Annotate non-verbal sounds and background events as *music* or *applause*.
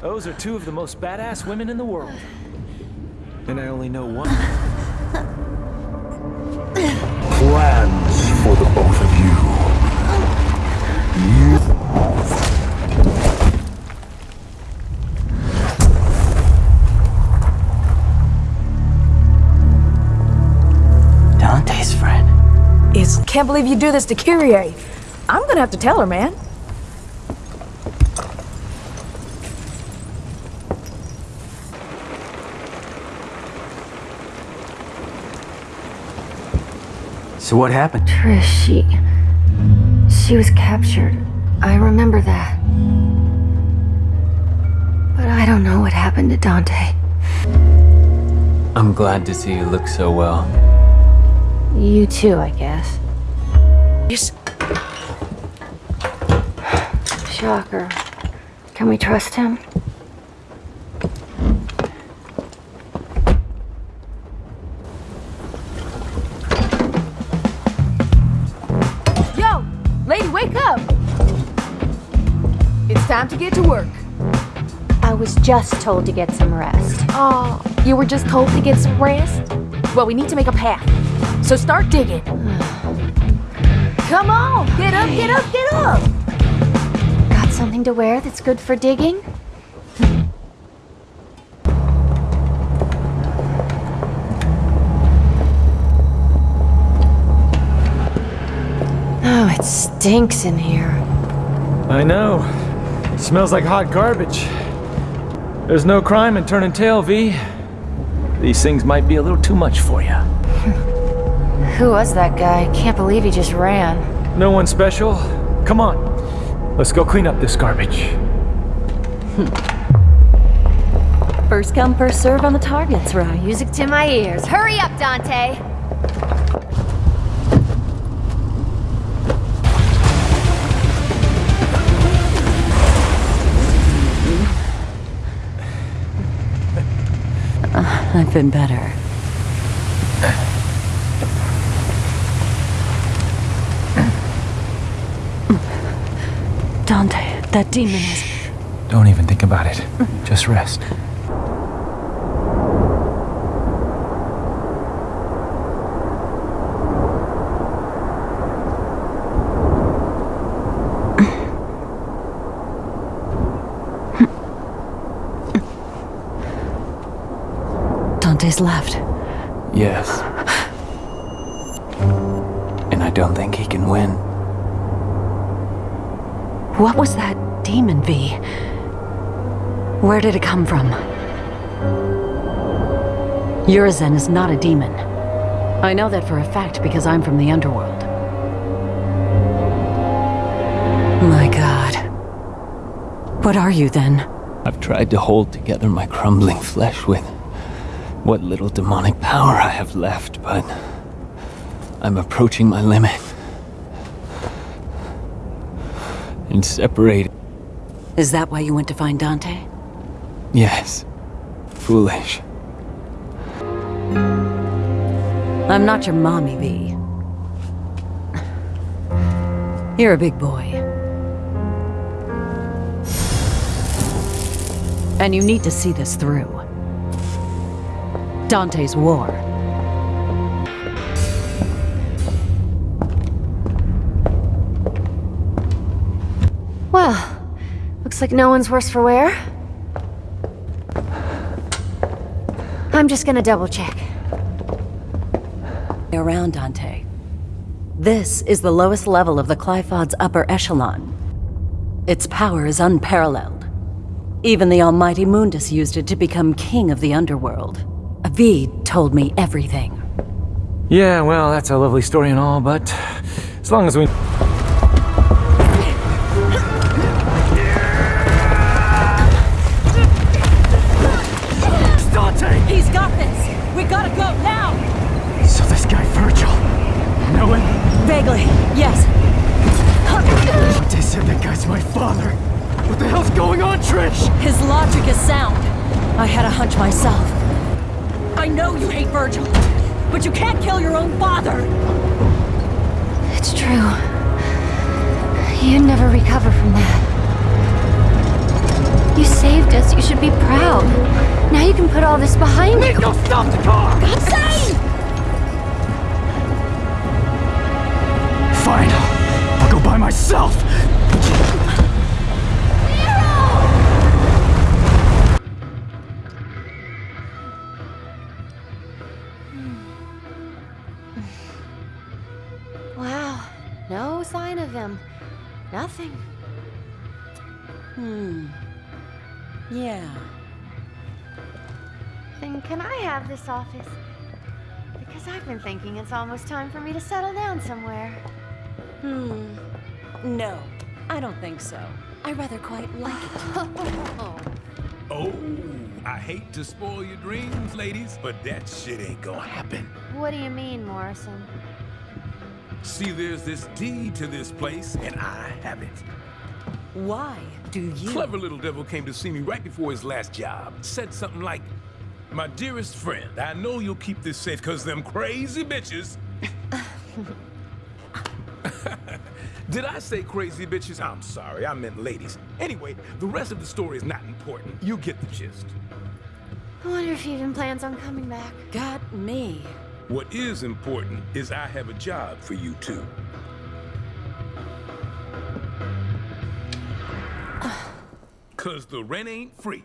Those are two of the most badass women in the world. And I only know one. Plans can't believe you do this to Kyrie. I'm gonna have to tell her, man. So what happened? Trish, she... She was captured. I remember that. But I don't know what happened to Dante. I'm glad to see you look so well. You too, I guess. Yes. Shocker. Can we trust him? Yo, lady, wake up! It's time to get to work. I was just told to get some rest. Oh, you were just told to get some rest? Well, we need to make a path. So start digging. *sighs* *sighs* Come on, get up, get up, get up! Got something to wear that's good for digging? Oh, it stinks in here. I know. It smells like hot garbage. There's no crime in turning tail, V. These things might be a little too much for you. *laughs* Who was that guy? Can't believe he just ran. No one special. Come on. Let's go clean up this garbage. Hmm. First come, first serve on the targets, right? Music to my ears. Hurry up, Dante! Uh, I've been better. Dante, that demon is... Don't even think about it. Just rest. Dante's left. Yes. And I don't think he can win. What was that demon, V? Where did it come from? Urizen is not a demon. I know that for a fact because I'm from the underworld. My god. What are you then? I've tried to hold together my crumbling flesh with what little demonic power I have left, but I'm approaching my limit. And separated. Is that why you went to find Dante? Yes. Foolish. I'm not your mommy, V. You're a big boy. And you need to see this through. Dante's war. Looks like no one's worse for wear. I'm just gonna double check. Around Dante. This is the lowest level of the Qliphoth's upper echelon. Its power is unparalleled. Even the almighty Mundus used it to become king of the underworld. Avid told me everything. Yeah, well, that's a lovely story and all, but as long as we... said that guy's my father. What the hell's going on, Trish? His logic is sound. I had a hunch myself. I know you hate Vergil. but you can't kill your own father! It's true. You'd never recover from that. You saved us. You should be proud. Now you can put all this behind you. Go stop the car! God save! Wow. No sign of him. Nothing. Hmm. Yeah. Then can I have this office? Because I've been thinking it's almost time for me to settle down somewhere. Hmm. No, I don't think so. I rather quite like it. *laughs* Oh, I hate to spoil your dreams, ladies, but that shit ain't gonna happen. What do you mean, Morrison? See, there's this deed to this place, and I have it. Why do you? Clever little devil came to see me right before his last job. Said something like, My dearest friend, I know you'll keep this safe because them crazy bitches. *laughs* Did I say crazy bitches? I'm sorry, I meant ladies. Anyway, the rest of the story is not important. You get the gist. I wonder if he even plans on coming back. Got me. What is important is I have a job for you two. Cause the rent ain't free.